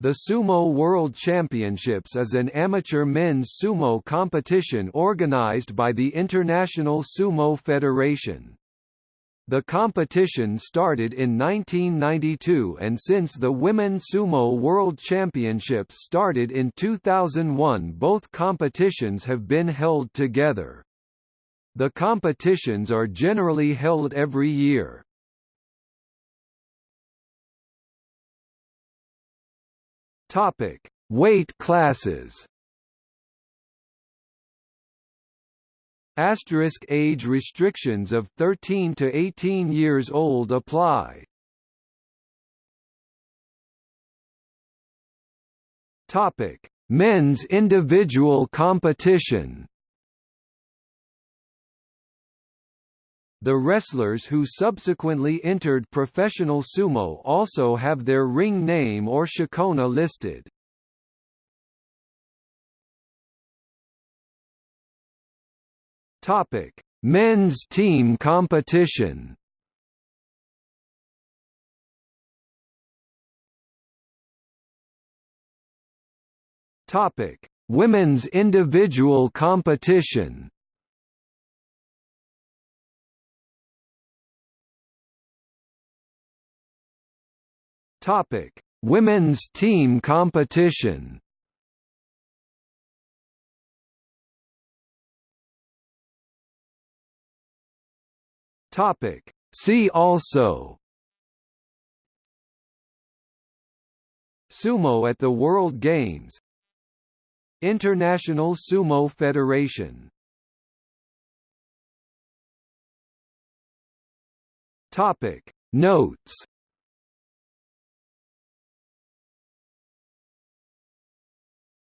The Sumo World Championships is an amateur men's sumo competition organized by the International Sumo Federation. The competition started in 1992 and since the Women Sumo World Championships started in 2001 both competitions have been held together. The competitions are generally held every year. Topic: Weight classes. Asterisk age restrictions of 13 to 18 years old apply. Topic: Men's individual competition. The wrestlers who subsequently entered professional sumo also have their ring name or shikona listed. Topic: Men's team competition. Topic: Women's individual competition. Topic: Women's team competition. Topic: See also. Sumo at the World Games. International Sumo Federation. Topic. Notes